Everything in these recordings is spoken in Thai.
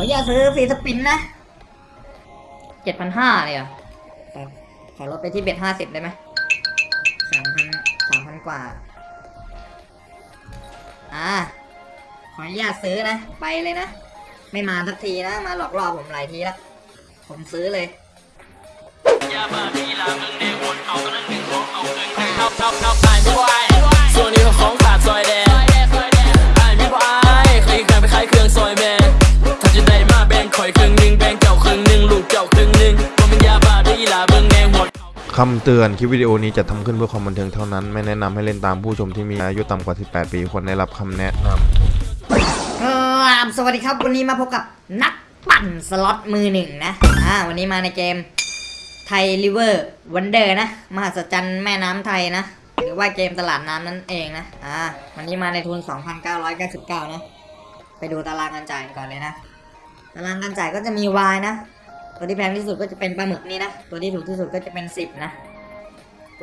ขออย่าตซื้อฟรีสปินนะเจ็ดพันห้าเลยเหรอขอขอลดไปที่เบ็ดห้าสิบได้ไหมสามพันสามพันกว่า อ่า ขออนุญาตซื้อนะ ไปเลยนะ ไม่มาสักทีนะ มาหลอกล่อผมหลายทีแล้ว ผมซื้อเลยส่วนนี้ก็ของขาดซอยแดง คำเตือนคลิปวิดีโอนี้จะทำขึ้นเพื่อความบันเทิงเท่านั้น ไม่แนะนำให้เล่นตามผู้ชมที่มีอายุต่ำกว่า 18 ปีควรได้รับคำแนะนำครับสวัสดีครับวันนี้มาพบกับนักปั่นสล็อตมือหนึ่งนะอ่าวันนี้มาในเกม Thai River Wonders นะมหัศจรรย์แม่น้ำไทยนะ หรือว่าเกมตลาดน้ำนั่นเองนะอ่าวันนี้มาในทุน 2,999นะไปดูตารางการจ่ายก่อนเลยนะ ตารางการจ่ายก็จะมี Y นะ ตัวที่แพงที่สุดก็จะเป็นปลาหมึกนี่นะ ตัวที่ถูกที่สุดก็จะเป็น 10 นะ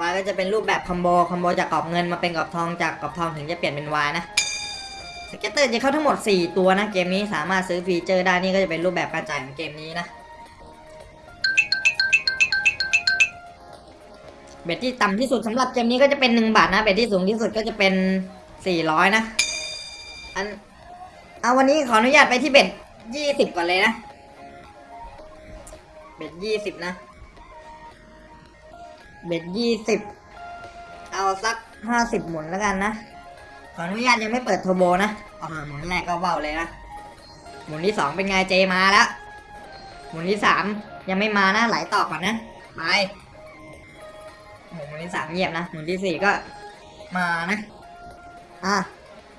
Y ก็จะเป็นรูปแบบคอมโบคอมโบจากกรอบเงินมาเป็นกรอบทองจากกรอบทองถึงจะเปลี่ยนเป็น Y นะสเก็ตเตอร์จะเข้าทั้งหมด 4 ตัวนะเกมนี้สามารถซื้อ feature ได้นี่ก็จะเป็นรูปแบบการจ่ายของเกมนี้นะ bet ที่ต่ำที่สุดสำหรับเกมนี้ก็จะเป็น1บาทนะ bet ที่สูงที่สุดก็จะเป็น400นะอันเอาวันนี้ขออนุญาตไปที่เบ็ด20ก่อนเลยนะ เบ็ด20นะ เบ็ด20เอาสัก50หมุนแล้วกันนะ ขออนุญาตยังไม่เปิดโทรโบนะอหมุนแรกก็เบาเลยนะ หมุนที่สองเป็นไงเจมาแล้ว หมุนที่สามยังไม่มานะ ไหลต่อก่อนนะ ไป หมุนที่สามเงียบนะ หมุนที่สี่ก็มานะ อะ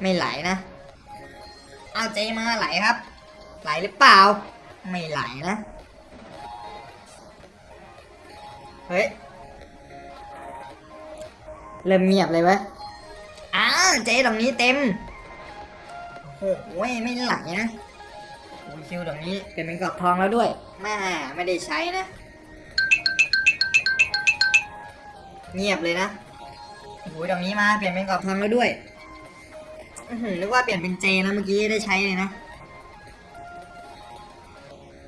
ไม่ไหลนะ เอาเจมาไหลครับ ไหลหรือเปล่า ไม่ไหลนะ เฮ้ย เริ่มเงียบเลยเว้ยอ้าวเจ๊ตรงนี้เต็ม โอ้โหไม่ไหลนะโอ้ยคิวตรงนี้เปลี่ยนเป็นกรอบทองแล้วด้วยแม่ไม่ได้ใช้นะ เงียบเลยนะโอ้ยตรงนี้มาเปลี่ยนเป็นกรอบทองแล้วด้วยอื้อหือนึกว่าเปลี่ยนเป็นเจนะเมื่อกี้ได้ใช้เลยนะ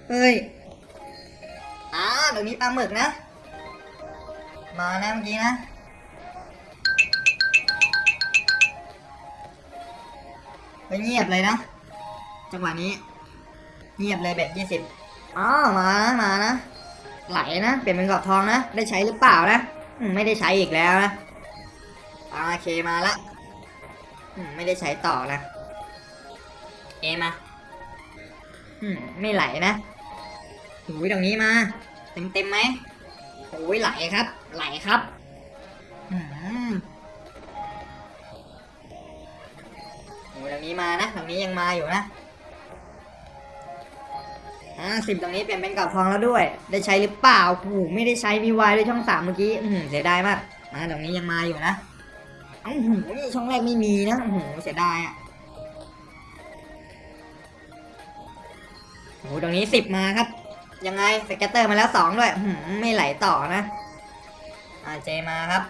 เฮ้ย อ้าวตรงนี้ปลาหมึกนะ มานะเมื่อกี้นะ ไปเงียบเลยนะ จังหวะนี้ เงียบเลยแบบยี่สิบอ๋อมานะมานะ ไหลนะ เปลี่ยนเป็นกรอบทองนะ ได้ใช้หรือเปล่านะไม่ได้ใช้อีกแล้วนะโอเคมาละไม่ได้ใช้ต่อนะ เอมาไม่ไหลนะหูยตรงนี้มา เต็มเต็มไหมโอ้ยไหลครับ ไหลครับอืมโอ้ยตรงนี้มานะตรงนี้ยังมาอยู่นะอ่าสิบตรงนี้เปลี่ยนเป็นกรอบทองแล้วด้วย ได้ใช้หรือเปล่าโอ้โหไม่ได้ใช้มีวายด้วยช่องสามเมื่อกี้อือหือเสียดายมากมาตรงนี้ยังมาอยู่นะอื้อหือนี่ช่องแรกไม่มีนะโอ้โหเสียดายอะโอ้โหตรงนี้สิบมาครับ ยังไง scatter มาแล้วสองด้วยอื้อหือไม่ไหลต่อนะ อ่า J มาครับ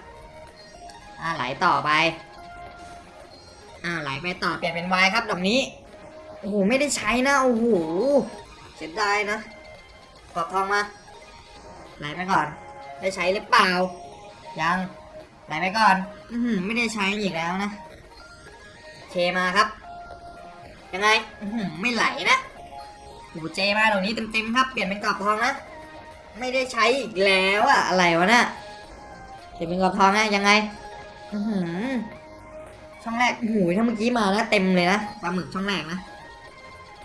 อ่าไหลต่อไป อ่าไหลไปต่อเปลี่ยนเป็น Y ครับดอกนี้ โอ้โหไม่ได้ใช้นะ โอ้โหเสียดายนะกอบทองมา ไหลไปก่อน ได้ใช้หรือเปล่า ยัง ไหลไปก่อน อืไม่ได้ใช้อีกแล้วนะเคมาครับ ยังไง อืไม่ไหลนะโอ้เจมาตรงนี้เต็มๆครับ เปลี่ยนเป็นกรอบทองนะ ไม่ได้ใช้อีกแล้วอะอะไรวะน่ะ เปลี่ยนเป็นกรอบทองนะยังไงช่องแรกโอ้โหูถ้าเมื่อกี้มาแล้วเต็มเลยนะปลาหมึกช่องแรกนะ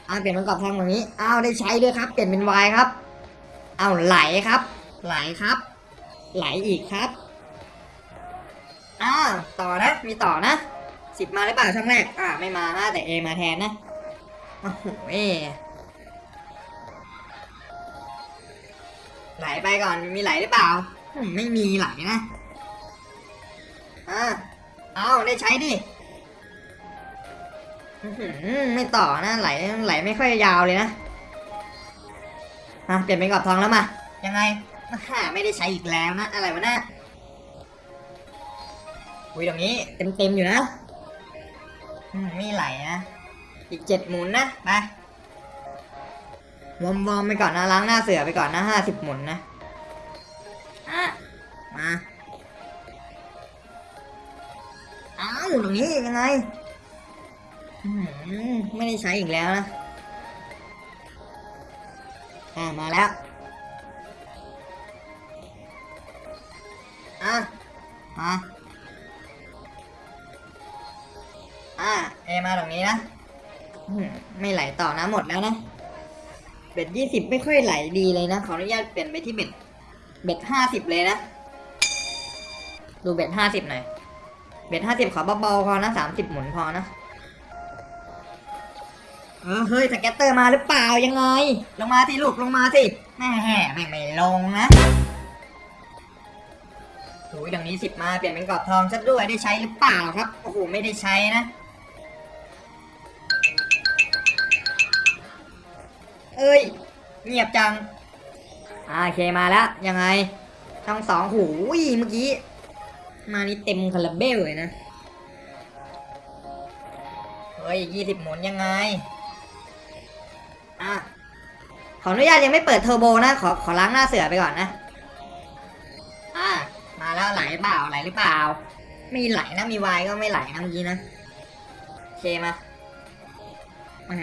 อ้าเปลี่ยนเป็นกรอบทองแบบนี้อ้าวได้ใช้ด้วยครับ เปลี่ยนเป็นวายครับเอาไหลครับ ไหลครับ ไหลอีกครับอ้าวต่อนะมีต่อนะสิบมาหรือเปล่าช่องแรกอ่าไม่มานะแต่เอมาแทนนะโอ้โหเอไหลไปก่อนมีไหลหรือเปล่า ไม่มีไหลนะ อ่าเอาได้ใช้ดิไม่ต่อนะไหลไหลไม่ค่อยยาวเลยนะอะเปลี่ยนเป็นกรอบทองแล้วมา ยังไงฮ่าไม่ได้ใช้อีกแล้วนะอะไรวะนะอุ้ยตรงนี้เต็มเต็มๆอยู่นะอืมมีไหลนะอีกเจ็ดหมุนนะไปวอมวอมไปก่อนนะล้างหน้าเสือไปก่อนนะห้าสิบหมุนนะอะมา อ้าวตรงนี้ยังไงไม่ได้ใช้อีกแล้วนะอ่ามาแล้ว อะมาอะเอมาตรงนี้นะไม่ไหลต่อนะหมดแล้วนะ bet ยี่สิบไม่ค่อยไหลดีเลยนะ ขออนุญาตเปลี่ยนไปที่ bet bet ห้าสิบเลยนะ ดู bet ห้าสิบหน่อย bet ห้าสิบขอเบาๆพอนะสามสิบหมุนพอนะเออเฮ้ย scatter มาหรือเปล่ายังไง ลงมาสิลูกลงมาสิแม่แห่ไม่ไม่ลงนะโอ้ยดังนี้สิบมาเปลี่ยนเป็นกรอบทองซะด้วยได้ใช้หรือเปล่าครับโอ้โหไม่ได้ใช้นะ เอ้ยเงียบจังอ่าโอเคมาแล้วยังไงช่องสองหูยเมื่อกี้ มานี่เต็มคาราเบลเลยนะ เฮ้ยยี่สิบหมุนยังไง อะ ขออนุญาตยังไม่เปิดเทอร์โบนะ ขอขอล้างหน้าเสือไปก่อนนะ อะ มาแล้วไหลเปล่าไหลหรือเปล่า ไม่ไหลนะมีวายก็ไม่ไหลนะเมื่อกี้นะโอเคมามา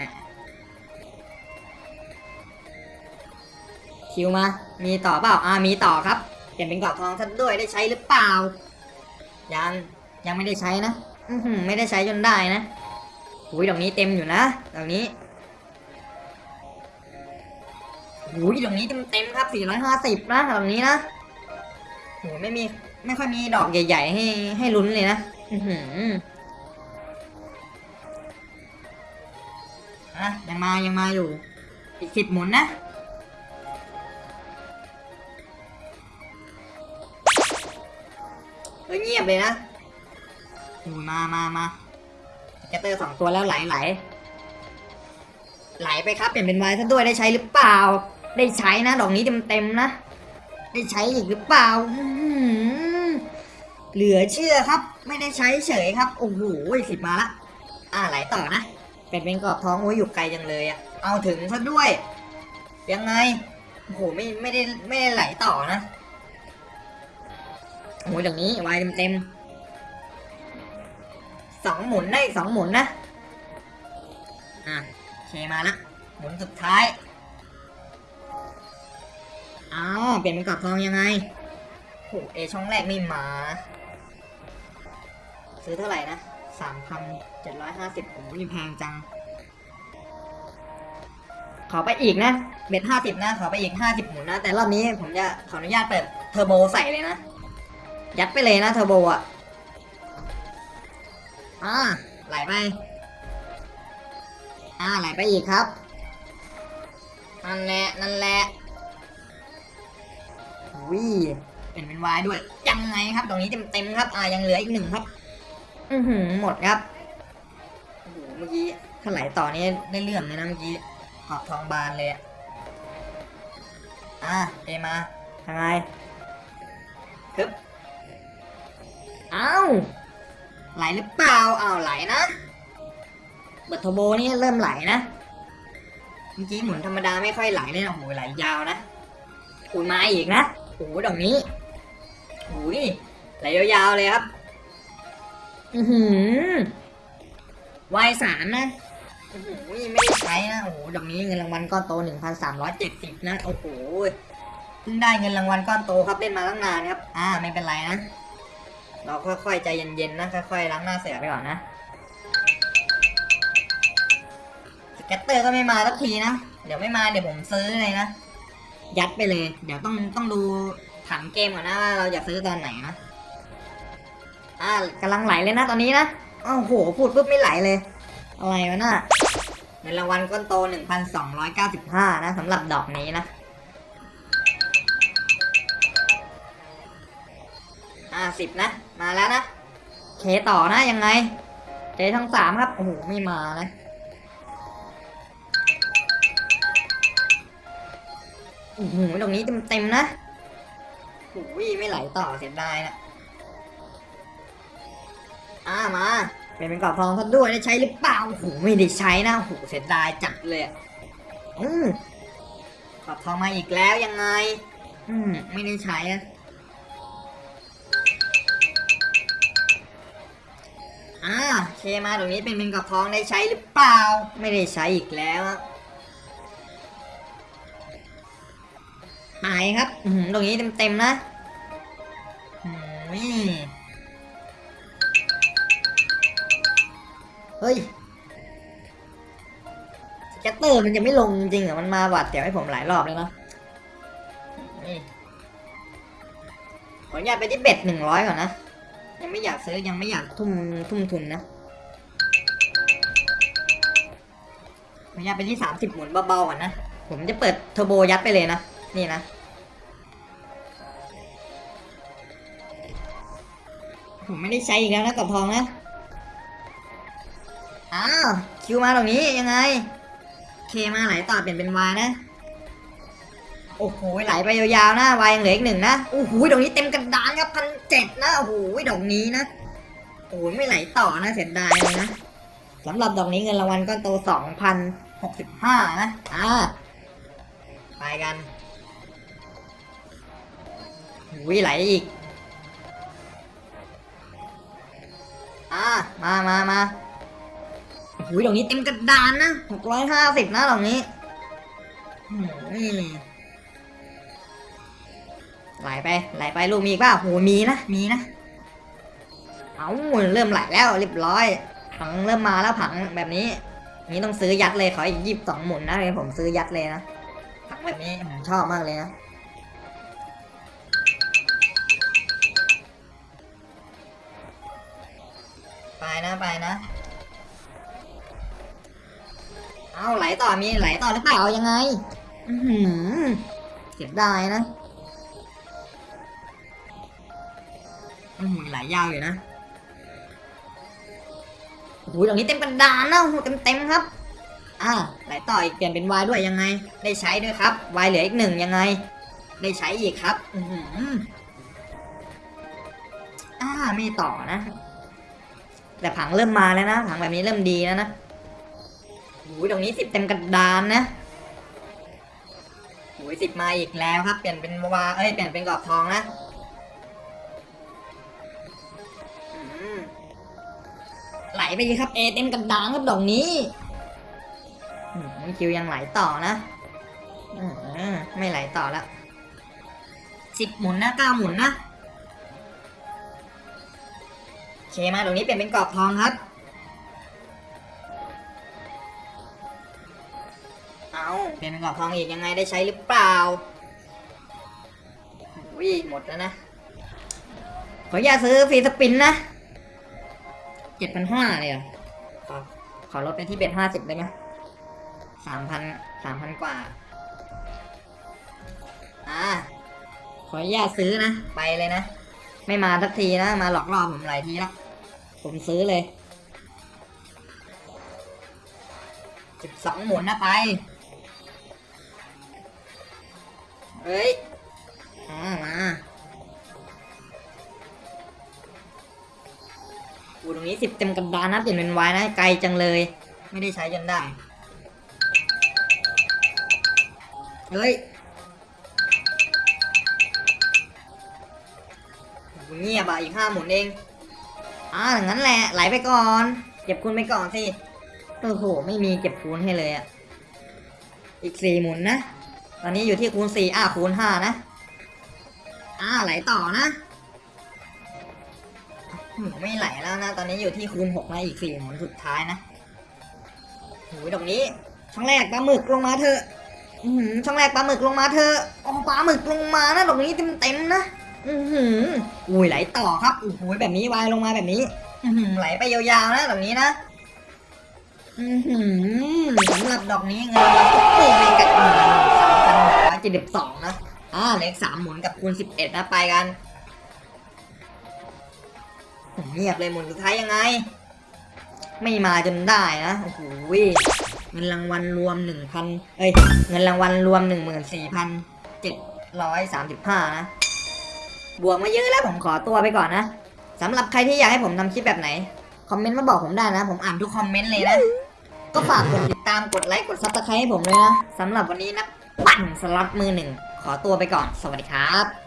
คิวมา มีต่อเปล่า อ่า มีต่อครับ เปลี่ยนเป็นกรอบทองซะด้วย ได้ใช้หรือเปล่า ยังยังไม่ได้ใช้นะอือหือไม่ได้ใช้จนได้นะอุ้ยดอกนี้เต็มอยู่นะดอกนี้อุ้ยดอกนี้เต็มเต็มๆครับ450นะดอกนี้นะโหไม่มีไม่ค่อยมีดอกใหญ่ ๆ ให้ให้ลุ้นเลยนะอือหืออะยังมายังมาอยู่ อีกสิบหมุนนะ เฮ้ยเงียบเลยนะอูมามามาแกตเตอร์สองตัวแล้วไหลไหลไหลไปครับเปลี่ยนเป็นวายซะด้วยได้ใช้หรือเปล่า ได้ใช้นะดอกนี้เต็มเต็มๆนะ ได้ใช้อีกหรือเปล่าอื้อหือเหลือเชื่อครับ ไม่ได้ใช้เฉยครับโอ้โหสิบมาละอ่าไหลต่อนะเป็นเป็นกรอบท้องโอ้ยอยู่ไกลจังเลยอะเอาถึงซะด้วย ยังไงโอ้โหไม่ไม่ได้ไม่ได้ไหลต่อนะ โอ้ยอย่างนี้วายเต็มๆสองหมุนได้สองหมุนนะ อะเคมาละหมุนสุดท้ายอ้าวเปลี่ยนเป็นกรอบทองยังไงโหเอช่องแรกไม่มา ซื้อเท่าไหร่นะสามพันเจ็ดร้อยห้าสิบโอ้ยแพงจัง ขอไปอีกนะ เบ็ดห้าสิบนะ ขอไปอีกห้าสิบหมุนนะ แต่รอบนี้ผมจะขออนุญาตเปิดเทอร์โบใส่เลยนะ ยัดไปเลยนะเทอร์โบอะอ่าไหลไปอ่าไหลไปอีกครับ นั่นแหละ นั่นแหละวิเป็นเป็นวายด้วย ยังไงครับ ตรงนี้เต็มเต็มครับ อ่ายังเหลืออีกหนึ่งครับ อือหือหมดครับโอ้โหเมื่อกี้ถ้าไหลต่อนี้ได้เรื่องเลยนะเมื่อกี้ขอบทองบานเลยอะอ่าเอมาทาไงฮึบ อ้าวไหลหรือเปล่าอ้าวไหลนะเบิร์ทโบนี่เริ่มไหลนะเมื่อกี้หมุนธรรมดาไม่ค่อยไหลเลยนะโอ้โหไหลยาวนะอุยมาอีกนะโอ้ดอกนี้โอ้ยไหลยาวๆเลยครับ อือหือวายสามนะโอ้โหไม่ใช้นะโอ้โหดอกนี้เงินรางวัลก้อนโตหนึ่งพันสามร้อยเจ็ดสิบนะโอ้โหเพิ่งได้เงินรางวัลก้อนโตครับเล่นมาตั้งนานครับ อ่าไม่เป็นไรนะ เราค่อยๆใจเย็นๆนะค่อยๆล้างหน้าเสือไปก่อนนะสเก็ตเตอร์ก็ไม่มาสักทีนะเดี๋ยวไม่มาเดี๋ยวผมซื้อเลยนะยัดไปเลย เดี๋ยวต้องต้องดูผังเกมก่อนนะว่าเราอยากซื้อตอนไหนนะอ่ากำลังไหลเลยนะตอนนี้นะอ้าวโหพูดปุ๊บไม่ไหลเลยอะไรวะน่ะเงินรางวัลก้อนโต 1,295 นะสำหรับดอกนี้นะาสิบนะ มาแล้วนะ เคต่อนะยังไงเจทั้งสามครับ โอ้โห ไม่มานะโอ้โหตรงนี้เต็มๆนะโอ้ยไม่ไหลต่อเสียดายนะอ่ามาเป็นเป็นกรอบทองซะด้วยได้ใช้หรือเปล่าโอ้โหไม่ได้ใช้นะโอ้โหเสียดายจัดเลยอะอืมกรอบทองมาอีกแล้วยังไง อืมไม่ได้ใช้อะ อ่าเคมาตรงนี้เป็นเป็นกรอบทองได้ใช้หรือเปล่า ไม่ได้ใช้อีกแล้วหายครับอืมตรงนี้เต็มๆนะเฮ้ยสแกตเตอร์มันจะไม่ลงจริงเหรอ มันมาหวัดเดี๋ยวให้ผมหลายรอบเลยเนาะขออนุญาตไปที่เบ็ดหนึ่งร้อยก่อนนะ ยังไม่อยากซื้อยังไม่อยากทุ่มทุ่มทุนนะขออนุญาตไปที่สามสิบหมุนเบาๆก่อนนะ ผมจะเปิดเทอร์โบยัดไปเลยนะ นี่นะ ผมไม่ได้ใช้อีกแล้วนะกับทองนะ อ้าว คิวมาตรงนี้ยังไง เคมาไหลต่อเปลี่ยนเป็นวายนะ โอ้โหไหลไปยาวๆนะวายยังเหลืออีกหนึ่งนะโอ้โหดอกนี้เต็มกระดานครับพันเจ็ดนะโอ้โหดอกนี้นะโอ้โหไม่ไหลต่อนะเสียดายเลยนะสำหรับดอกนี้เงินรางวัลก้อนโตสองพันหกสิบห้านะอ่าไปกันโอ้ยไหลอีก อ่า มามามาโอ้โหดอกนี้เต็มกระดานนะหกร้อยห้าสิบนะดอกนี้ ไหลไปไหลไปลูกมีอีกเปล่าโหมีนะมีนะเอาเริ่มไหลแล้วเรียบร้อย ผังเริ่มมาแล้วผังแบบนี้นี้ต้องซื้อยัดเลยขออีกยีิบสองหมุนนะเดี๋ยผมซื้อยัดเลยนะผังแบบนี้ผมชอบมากเลยนะไปนะไปนะเอาไหลต่อมีไหลต่อหรือเปล่ายังไงอือหือเสียดายนะ อือไหลายยาวอยู่นะโอ้โหตรงนี้เต็มกระดานนะโอ้โหเต็มเต็มๆครับอ่าไหลต่ออีกเปลี่ยนเป็นวายด้วยยังไง ได้ใช้ด้วยครับวายเหลืออีกหนึ่งยังไง ได้ใช้อีกครับ อือหืออ่าไม่ต่อนะ แต่ผังเริ่มมาแล้วนะผังแบบนี้เริ่มดีแล้วนะโอ้ยตรงนี้สิบเต็มกระดานนะโอ้ยสิบมาอีกแล้วครับ เปลี่ยนเป็นวาเอ้ยเปลี่ยนเป็นกรอบทองนะ ไหลไปเลยครับเอเต็มกระดานครับดอกนี้คิวยังไหลต่อนะไม่ไหลต่อแล้วสิบหมุนนะเก้าหมุนนะเคมาตรงนี้เปลี่ยนเป็นกรอบทองครับ เอาเปลี่ยนเป็นกรอบทองอีกยังไงได้ใช้หรือเปล่าวิหมดแล้วนะ ขออย่าซื้อฟรีสปินนะ เจ็ดพันห้าเลยเหรอขอขอลดไปที่เบ็ดห้าสิบได้ไหมสามพันสามพันกว่า อ่า ขออนุญาตซื้อนะ ไปเลยนะ ไม่มาสักทีนะ มาหลอกล่อผมหลายทีแล้วผมซื้อเลยสิบสองหมุนนะไป เฮ้ย อ่า มา ตรงนี้สิบเต็มกระดานนะเปลี่ยนเป็นวายนะไกลจังเลย ไม่ได้ใช้จนได้เฮ้ยเงียบอะอีกห้าหมุนเองอ่าอย่างนั้นแหละไหลไปก่อน เก็บคูณไปก่อนสิโอ้โหไม่มีเก็บคูณให้เลยอะอีกสี่หมุนนะ ตอนนี้อยู่ที่คูณสี่อ่าคูณห้านะ อ่าไหลต่อนะ ไม่ไหลแล้วนะ ตอนนี้อยู่ที่คูณหกนะอีกสี่หมุนสุดท้ายนะโอ้ยตรงนี้ช่องแรกปลาหมึกลงมาเถอะอือหือช่องแรกปลาหมึกลงมาเถอะโอ้ปลาหมึกลงมานะตรงนี้เต็มๆนะอือหืออุ้ยไหลต่อครับโอ้โหแบบนี้วายลงมาแบบนี้อือหือไหลไปยาวๆนะตรงนี้นะอือหือสำหรับดอกนี้เงินรางวัลทุกปีเป็นกับหนึ่งสามพันหกร้อยเจ็ดสิบสองนะอ่าเลขสามหมุนกับคูณสิบเอ็ดนะไปกัน เงียบเลยหมุนสุดท้ายยังไง ไม่มาจนได้นะโอ้โหเงินรางวัลรวมหนึ่งพันเอ้ยเงินรางวัลรวมหนึ่งหมื่นสี่พันเจ็ดร้อยสามสิบห้านะบวกมาเยอะแล้วผมขอตัวไปก่อนนะสำหรับใครที่อยากให้ผมทำคลิปแบบไหน คอมเมนต์มาบอกผมได้นะ ผมอ่านทุกคอมเมนต์เลยนะ ก็ฝากกดติดตามกดไลค์กด subscribe ให้ผมเลยนะสำหรับวันนี้นะ ปั่นสล็อตมือหนึ่ง ขอตัวไปก่อน สวัสดีครับ